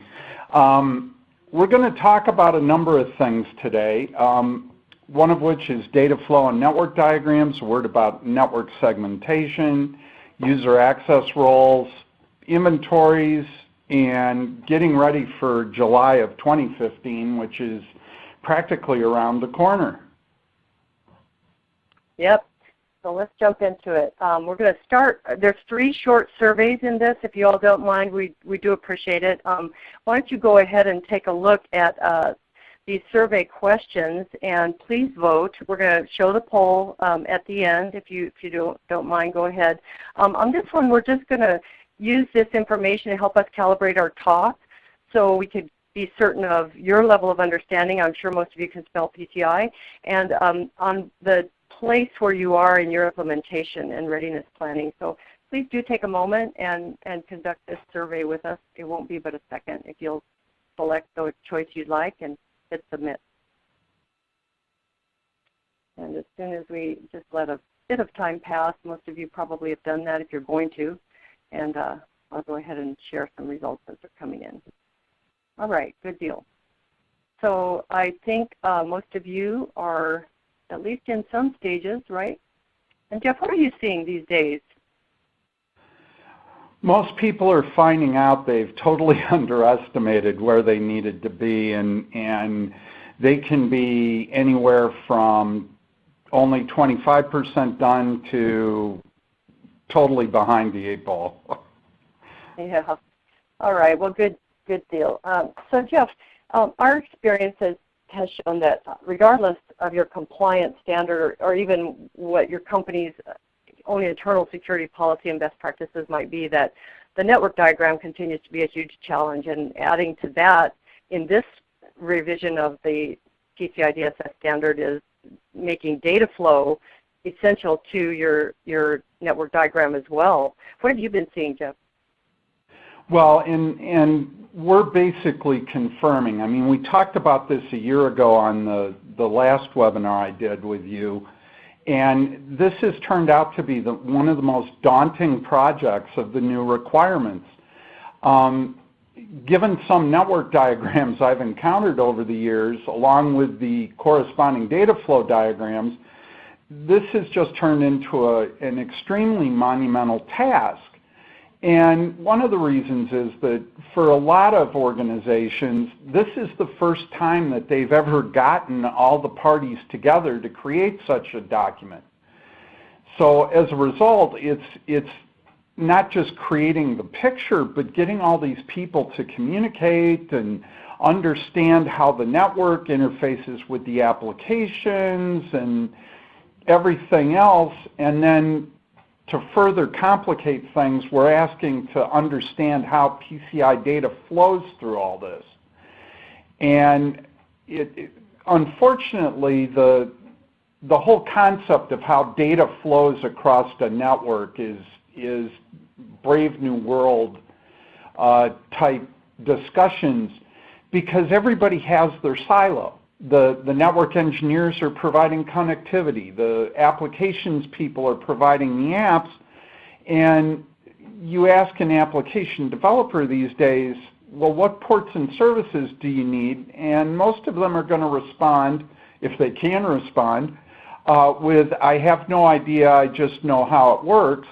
Um, we're going to talk about a number of things today. Um, one of which is data flow and network diagrams, a word about network segmentation, user access roles, inventories, and getting ready for July of 2015, which is practically around the corner. Yep. So let's jump into it. Um, we're going to start. There's three short surveys in this. If you all don't mind, we, we do appreciate it. Um, why don't you go ahead and take a look at uh, these survey questions and please vote. We're going to show the poll um, at the end. If you, if you don't, don't mind, go ahead. Um, on this one, we're just going to use this information to help us calibrate our talk so we could be certain of your level of understanding. I'm sure most of you can spell PCI. And um, on the place where you are in your implementation and readiness planning. So please do take a moment and, and conduct this survey with us. It won't be but a second if you'll select the choice you'd like and hit submit. And as soon as we just let a bit of time pass, most of you probably have done that if you're going to, and uh, I'll go ahead and share some results as they're coming in. All right, good deal. So I think uh, most of you are at least in some stages, right? And Jeff, what are you seeing these days? Most people are finding out they've totally underestimated where they needed to be, and and they can be anywhere from only 25% done to totally behind the eight ball. yeah. All right. Well, good, good deal. Um, so, Jeff, um, our experience has, has shown that regardless of your compliance standard or, or even what your company's own internal security policy and best practices might be, that the network diagram continues to be a huge challenge. And adding to that, in this revision of the PCI DSS standard is making data flow essential to your, your network diagram as well. What have you been seeing, Jeff? Well, and, and we're basically confirming. I mean, we talked about this a year ago on the, the last webinar I did with you, and this has turned out to be the, one of the most daunting projects of the new requirements. Um, given some network diagrams I've encountered over the years, along with the corresponding data flow diagrams, this has just turned into a, an extremely monumental task. And one of the reasons is that for a lot of organizations, this is the first time that they've ever gotten all the parties together to create such a document. So as a result, it's, it's not just creating the picture, but getting all these people to communicate and understand how the network interfaces with the applications and everything else, and then to further complicate things, we're asking to understand how PCI data flows through all this. And it, it, unfortunately, the, the whole concept of how data flows across the network is, is Brave New World uh, type discussions because everybody has their silo the, the network engineers are providing connectivity. The applications people are providing the apps. And you ask an application developer these days, well, what ports and services do you need? And most of them are going to respond, if they can respond, uh, with, I have no idea, I just know how it works.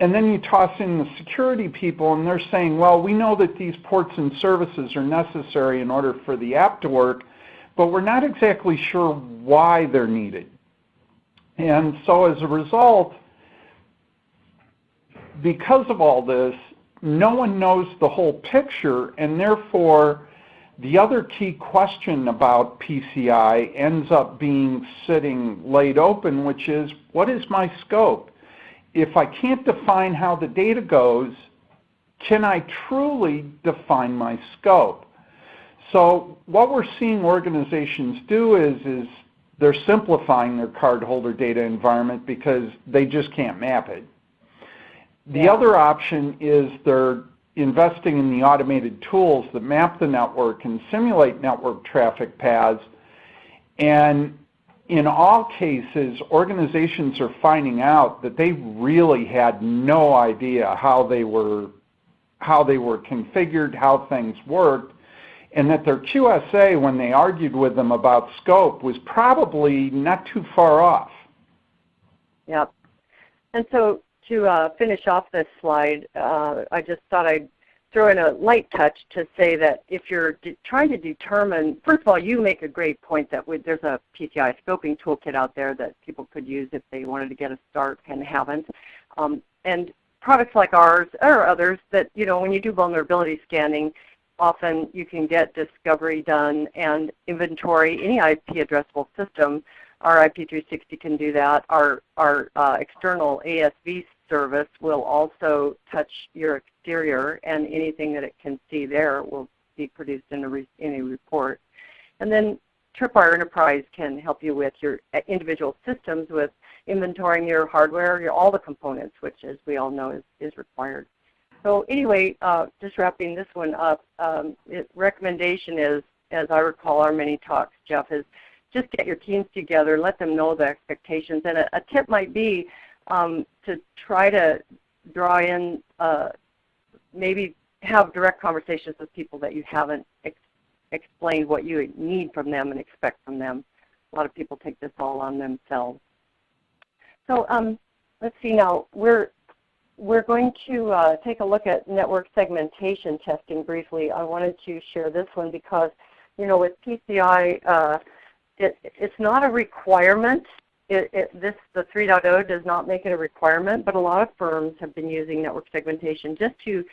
And then you toss in the security people and they're saying, well, we know that these ports and services are necessary in order for the app to work, but we're not exactly sure why they're needed. And so as a result, because of all this, no one knows the whole picture, and therefore the other key question about PCI ends up being sitting laid open, which is, what is my scope? If I can't define how the data goes, can I truly define my scope? So what we're seeing organizations do is, is they're simplifying their cardholder data environment because they just can't map it. The yeah. other option is they're investing in the automated tools that map the network and simulate network traffic paths. And in all cases, organizations are finding out that they really had no idea how they were how they were configured, how things worked, and that their QSA, when they argued with them about scope, was probably not too far off. Yep. And so to uh, finish off this slide, uh, I just thought I'd throw in a light touch to say that if you're trying to determine, first of all, you make a great point that there's a PCI scoping toolkit out there that people could use if they wanted to get a start and haven't. Um, and products like ours or others that, you know, when you do vulnerability scanning, often you can get discovery done and inventory any IP addressable system. Our IP360 can do that. Our, our uh, external ASV service will also touch your exterior and anything that it can see there will be produced in a, re in a report. And then Tripwire Enterprise can help you with your uh, individual systems with inventorying your hardware, your, all the components, which as we all know is, is required. So anyway, uh, just wrapping this one up, um, it, recommendation is, as I recall our many talks, Jeff, is just get your teams together, let them know the expectations. And a, a tip might be um, to try to draw in, uh, maybe have direct conversations with people that you haven't ex explained what you need from them and expect from them. A lot of people take this all on themselves. So um, let's see now, we're we're going to uh, take a look at network segmentation testing briefly. I wanted to share this one because, you know, with PCI, uh, it, it's not a requirement it, it, this the 3.0 does not make it a requirement, but a lot of firms have been using network segmentation just to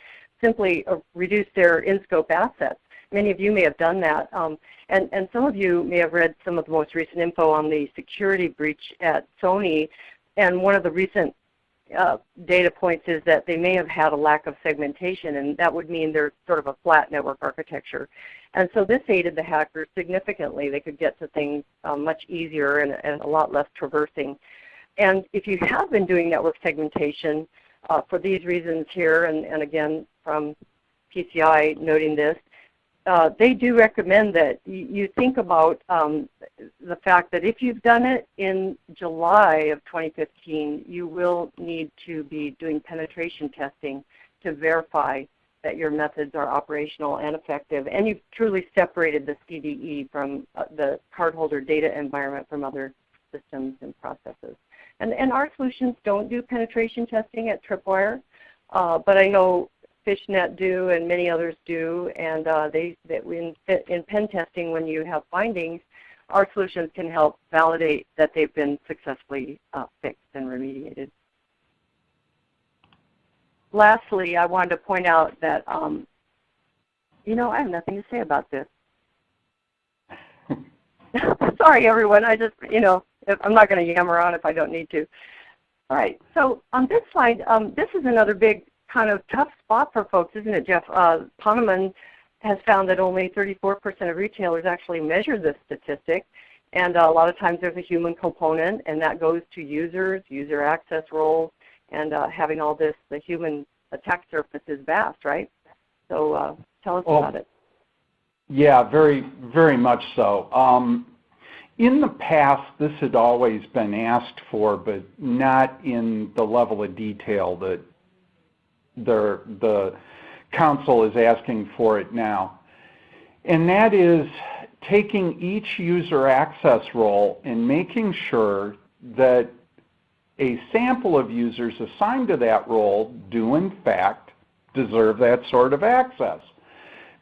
simply uh, reduce their in-scope assets. Many of you may have done that, um, and, and some of you may have read some of the most recent info on the security breach at Sony, and one of the recent uh, data points is that they may have had a lack of segmentation, and that would mean they're sort of a flat network architecture. And so this aided the hackers significantly. They could get to things um, much easier and, and, a lot less traversing. And if you have been doing network segmentation uh, for these reasons here, and, and again from PCI noting this, uh, they do recommend that you think about um, the fact that if you've done it in July of 2015, you will need to be doing penetration testing to verify that your methods are operational and effective, and you've truly separated the CDE from uh, the cardholder data environment from other systems and processes. And, and our solutions don't do penetration testing at Tripwire, uh, but I know Fishnet do and many others do, and uh, they, that in, in pen testing when you have findings, our solutions can help validate that they've been successfully uh, fixed and remediated. Lastly, I wanted to point out that, um, you know, I have nothing to say about this. Sorry, everyone. I just, you know, I'm not going to yammer on if I don't need to. All right. So on this slide, um, this is another big kind of tough spot for folks, isn't it, Jeff? Uh, Ponemon has found that only 34% of retailers actually measure this statistic. And uh, a lot of times there's a human component, and that goes to users, user access roles, and uh, having all this, the human attack surface is vast, right? So uh, tell us well, about it. Yeah, very, very much so. Um, in the past, this had always been asked for, but not in the level of detail that the, council is asking for it now. And that is taking each user access role and making sure that a sample of users assigned to that role do in fact deserve that sort of access.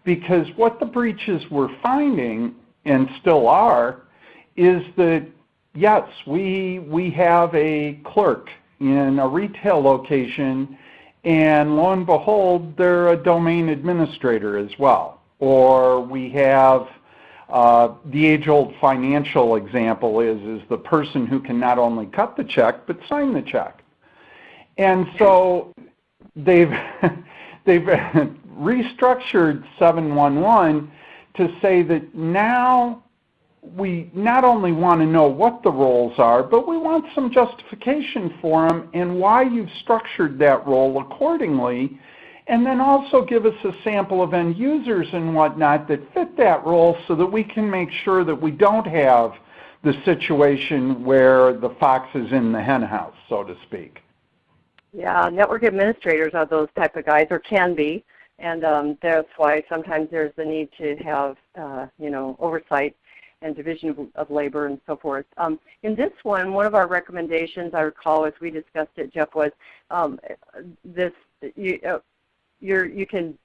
Because what the breaches were finding, and still are, is that yes, we, we have a clerk in a retail location and lo and behold, they're a domain administrator as well. Or we have uh, the age-old financial example is, is the person who can not only cut the check, but sign the check. And so they've, they've restructured 711 to say that now we not only want to know what the roles are, but we want some justification for them and why you've structured that role accordingly and then also give us a sample of end users and whatnot that fit that role so that we can make sure that we don't have the situation where the fox is in the henhouse, so to speak. Yeah, network administrators are those type of guys, or can be, and um, that's why sometimes there's the need to have, uh, you know, oversight and division of, of labor and so forth. Um, in this one, one of our recommendations, I recall as we discussed it, Jeff, was um, this you, uh, you can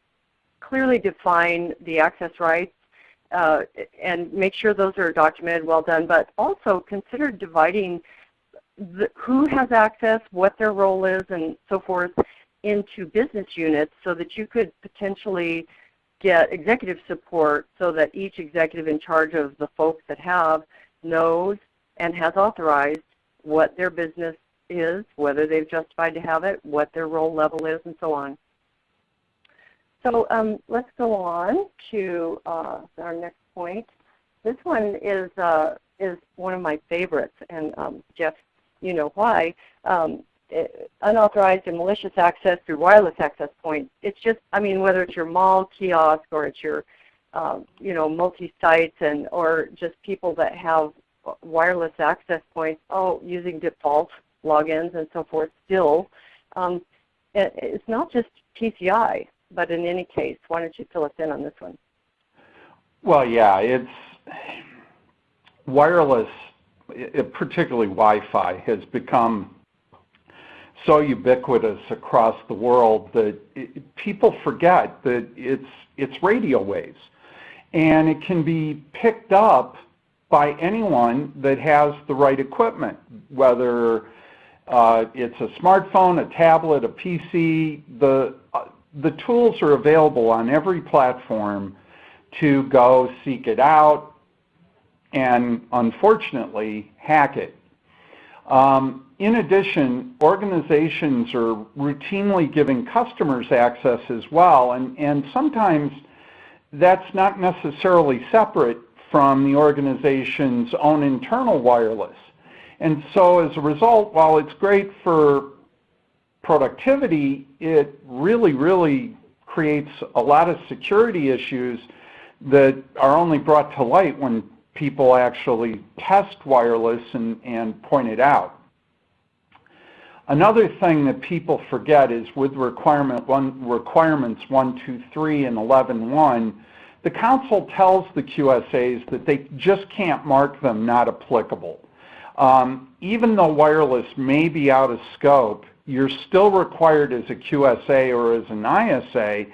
clearly define the access rights uh, and make sure those are documented, well done, but also consider dividing the, who has access, what their role is, and so forth into business units so that you could potentially get executive support so that each executive in charge of the folks that have knows and has authorized what their business is, whether they've justified to have it, what their role level is, and so on. So um, let's go on to uh, our next point. This one is uh, is one of my favorites, and um, Jeff, you know why. Um, unauthorized and malicious access through wireless access points. It's just, I mean, whether it's your mall kiosk or it's your, um, you know, multi-sites and or just people that have wireless access points, oh, using default logins and so forth. Still, um, it, it's not just PCI. But in any case, why don't you fill us in on this one? Well, yeah, it's wireless, it, particularly Wi-Fi, has become so ubiquitous across the world that it, people forget that it's it's radio waves, and it can be picked up by anyone that has the right equipment, whether uh, it's a smartphone, a tablet, a PC. The, uh, the tools are available on every platform to go seek it out and unfortunately hack it. Um, in addition, organizations are routinely giving customers access as well, and, and sometimes that's not necessarily separate from the organization's own internal wireless. And so as a result, while it's great for productivity, it really, really creates a lot of security issues that are only brought to light when people actually test wireless and, and point it out. Another thing that people forget is with requirement one, requirements 123 and 11.1, the Council tells the QSAs that they just can't mark them not applicable. Um, even though wireless may be out of scope, you're still required as a QSA or as an ISA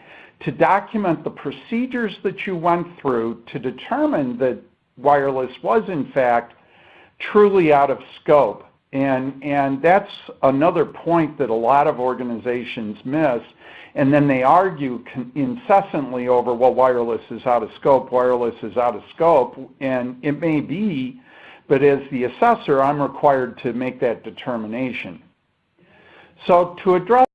to document the procedures that you went through to determine that wireless was in fact truly out of scope. And, and that's another point that a lot of organizations miss. And then they argue incessantly over, well, wireless is out of scope, wireless is out of scope. And it may be, but as the assessor, I'm required to make that determination. So to address